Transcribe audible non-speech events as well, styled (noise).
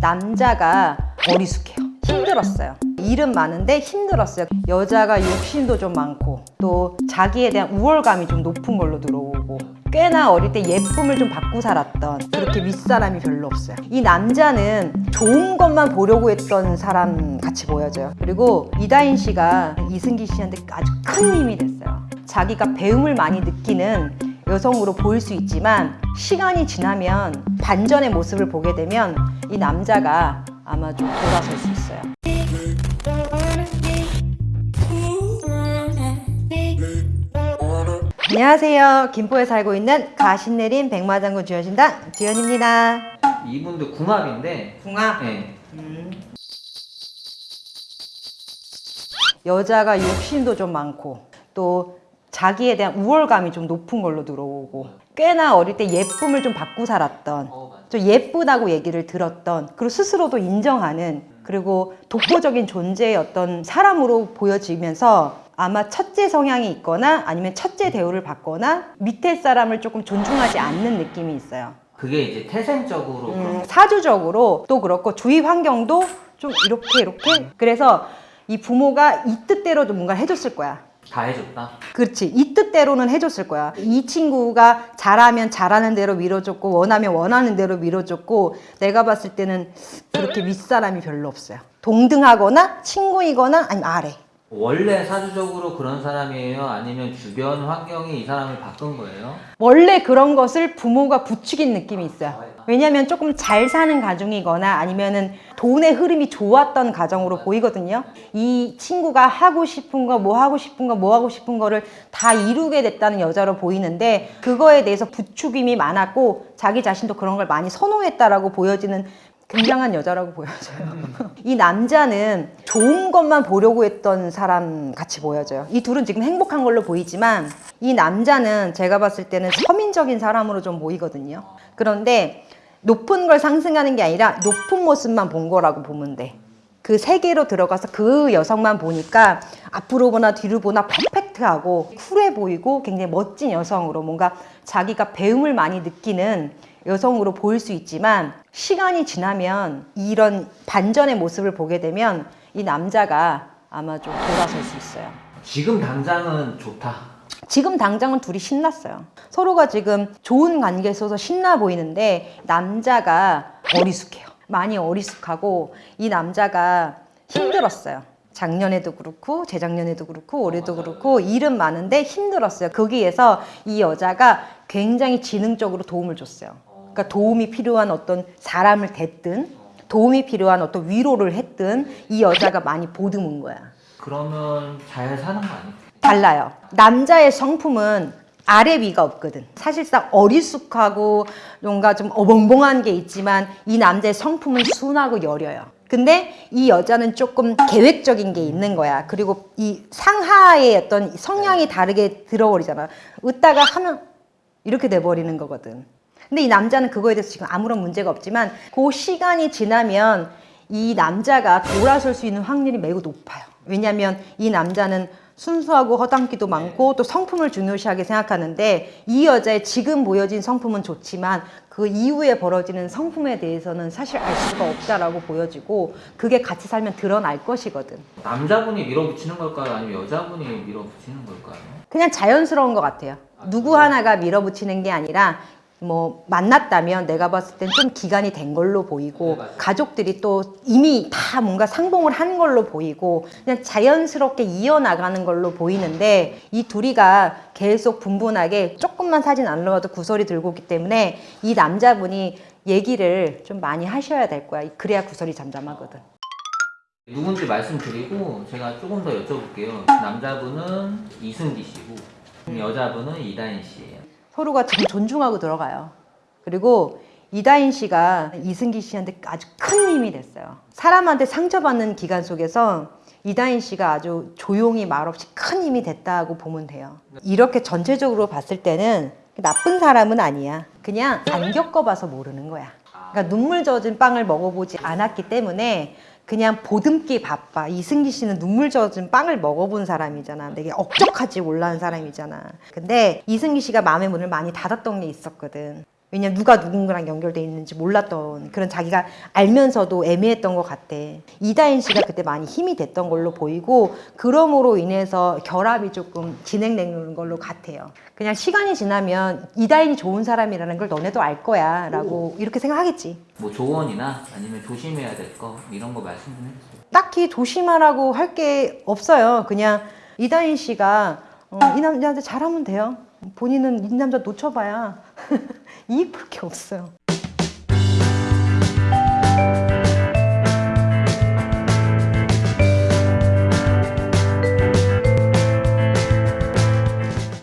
남자가 어리숙해요. 힘들었어요. 일은 많은데 힘들었어요. 여자가 욕심도 좀 많고 또 자기에 대한 우월감이 좀 높은 걸로 들어오고 꽤나 어릴 때 예쁨을 좀 받고 살았던 그렇게 윗사람이 별로 없어요. 이 남자는 좋은 것만 보려고 했던 사람 같이 보여져요. 그리고 이다인 씨가 이승기 씨한테 아주 큰 힘이 됐어요. 자기가 배움을 많이 느끼는 여성으로 보일 수 있지만 시간이 지나면 반전의 모습을 보게 되면 이 남자가 아마 좀 돌아설 수 있어요. 안녕하세요. 김포에 살고 있는 가신내린 백마장군 주연신당 주연입니다. 이분도 궁합인데 궁합. 네. 여자가 욕심도 좀 많고 또 자기에 대한 우월감이 좀 높은 걸로 들어오고 꽤나 어릴 때 예쁨을 좀 받고 살았던 어. 좀 예쁘다고 얘기를 들었던 그리고 스스로도 인정하는 그리고 독보적인 존재의 어떤 사람으로 보여지면서 아마 첫째 성향이 있거나 아니면 첫째 대우를 받거나 밑에 사람을 조금 존중하지 않는 느낌이 있어요. 그게 이제 태생적으로 음, 사주적으로 또 그렇고 주위 환경도 좀 이렇게 이렇게 그래서 이 부모가 이 뜻대로 좀 뭔가 해줬을 거야. 다 해줬다. 그렇지 이 뜻대로는 해줬을 거야 이 친구가 잘하면 잘하는 대로 밀어줬고 원하면 원하는 대로 밀어줬고 내가 봤을 때는 그렇게 윗사람이 별로 없어요 동등하거나 친구이거나 아니면 아래 원래 사주적으로 그런 사람이에요? 아니면 주변 환경이 이 사람을 바꾼 거예요? 원래 그런 것을 부모가 부추긴 느낌이 있어요 왜냐면 조금 잘 사는 가정이거나 아니면은 돈의 흐름이 좋았던 가정으로 보이거든요 이 친구가 하고 싶은 거 뭐 하고 싶은 거 뭐 하고 싶은 거를 다 이루게 됐다는 여자로 보이는데 그거에 대해서 부추김이 많았고 자기 자신도 그런 걸 많이 선호했다라고 보여지는 굉장한 여자라고 보여져요. (laughs) 이 남자는 좋은 것만 보려고 했던 사람 같이 보여져요. 이 둘은 지금 행복한 걸로 보이지만 이 남자는 제가 봤을 때는 서민적인 사람으로 좀 보이거든요. 그런데 높은 걸 상승하는 게 아니라 높은 모습만 본 거라고 보면 돼. 그 세계로 들어가서 그 여성만 보니까 앞으로 보나 뒤로 보나 퍼펙트하고 쿨해 보이고 굉장히 멋진 여성으로 뭔가 자기가 배움을 많이 느끼는 여성으로 보일 수 있지만 시간이 지나면 이런 반전의 모습을 보게 되면 이 남자가 아마 좀 돌아설 수 있어요. 지금 당장은 좋다. 지금 당장은 둘이 신났어요. 서로가 지금 좋은 관계에 있어서 신나 보이는데 남자가 어리숙해요. 많이 어리숙하고 이 남자가 힘들었어요. 작년에도 그렇고 재작년에도 그렇고 올해도 그렇고 일은 많은데 힘들었어요. 거기에서 이 여자가 굉장히 지능적으로 도움을 줬어요. 그러니까 도움이 필요한 어떤 사람을 댔든 도움이 필요한 어떤 위로를 했든 이 여자가 많이 보듬은 거야. 그러면 잘 사는 거 아니에요? 달라요. 남자의 성품은 아래 위가 없거든. 사실상 어리숙하고 뭔가 좀 어벙벙한 게 있지만 이 남자의 성품은 순하고 여려요. 근데 이 여자는 조금 계획적인 게 있는 거야. 그리고 이 상하의 어떤 성향이 다르게 들어버리잖아. 웃다가 하면 이렇게 돼버리는 거거든. 근데 이 남자는 그거에 대해서 지금 아무런 문제가 없지만 그 시간이 지나면 이 남자가 돌아설 수 있는 확률이 매우 높아요. 왜냐하면 이 남자는 순수하고 허당기도 많고 또 성품을 중요시하게 생각하는데 이 여자의 지금 보여진 성품은 좋지만 그 이후에 벌어지는 성품에 대해서는 사실 알 수가 없다라고 보여지고 그게 같이 살면 드러날 것이거든. 남자분이 밀어붙이는 걸까요? 아니면 여자분이 밀어붙이는 걸까요? 그냥 자연스러운 것 같아요. 누구 하나가 밀어붙이는 게 아니라 뭐 만났다면 내가 봤을 땐 좀 기간이 된 걸로 보이고 네. 가족들이 또 이미 다 뭔가 상봉을 한 걸로 보이고 그냥 자연스럽게 이어나가는 걸로 보이는데 이 둘이가 계속 분분하게 조금만 사진 안 넣어도 구설이 들고 있기 때문에 이 남자분이 얘기를 좀 많이 하셔야 될 거야. 그래야 구설이 잠잠하거든. 누군지 말씀드리고 제가 조금 더 여쭤볼게요. 남자분은 이승기 씨고 여자분은 이다인 씨예요. 서로가 존중하고 들어가요. 그리고 이다인 씨가 이승기 씨한테 아주 큰 힘이 됐어요. 사람한테 상처받는 기간 속에서 이다인 씨가 아주 조용히 말없이 큰 힘이 됐다고 보면 돼요. 이렇게 전체적으로 봤을 때는 나쁜 사람은 아니야. 그냥 안 겪어봐서 모르는 거야. 그러니까 눈물 젖은 빵을 먹어보지 않았기 때문에 그냥 보듬기 바빠. 이승기 씨는 눈물 젖은 빵을 먹어본 사람이잖아. 되게 억적하지 올라온 사람이잖아. 근데 이승기 씨가 마음의 문을 많이 닫았던 게 있었거든. 왜냐면 누가 누군가랑 연결돼 있는지 몰랐던 그런 자기가 알면서도 애매했던 것 같대. 이다인 씨가 그때 많이 힘이 됐던 걸로 보이고 그럼으로 인해서 결합이 조금 진행되는 걸로 같아요. 그냥 시간이 지나면 이다인이 좋은 사람이라는 걸 너네도 알 거야 라고 이렇게 생각하겠지. 뭐 조언이나 아니면 조심해야 될 거 이런 거 말씀 좀 해주세요. 딱히 조심하라고 할 게 없어요. 그냥 이다인 씨가 어, 이 남자한테 잘하면 돼요. 본인은 이 남자 놓쳐봐야 (laughs) 이익 볼게 없어요.